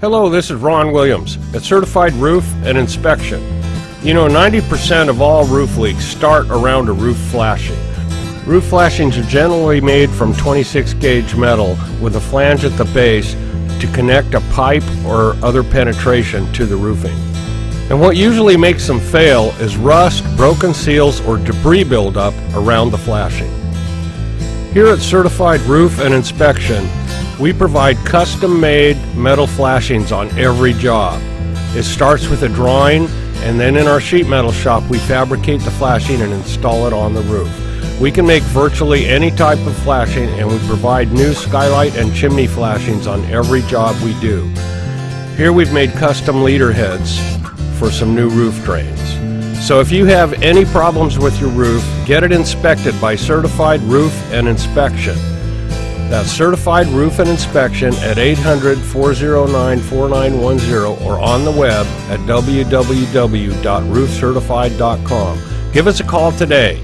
Hello, this is Ron Williams at Certified Roof and Inspection. You know, 90% of all roof leaks start around a roof flashing. Roof flashings are generally made from 26 gauge metal with a flange at the base to connect a pipe or other penetration to the roofing. And what usually makes them fail is rust, broken seals, or debris buildup around the flashing. Here at Certified Roof and Inspection, we provide custom-made metal flashings on every job. It starts with a drawing, and then in our sheet metal shop, we fabricate the flashing and install it on the roof. We can make virtually any type of flashing, and we provide new skylight and chimney flashings on every job we do. Here we've made custom leader heads for some new roof drains. So if you have any problems with your roof, get it inspected by Certified Roof and Inspection. That's Certified Roof and Inspection at 800 409 4910 or on the web at www.roofcertified.com. Give us a call today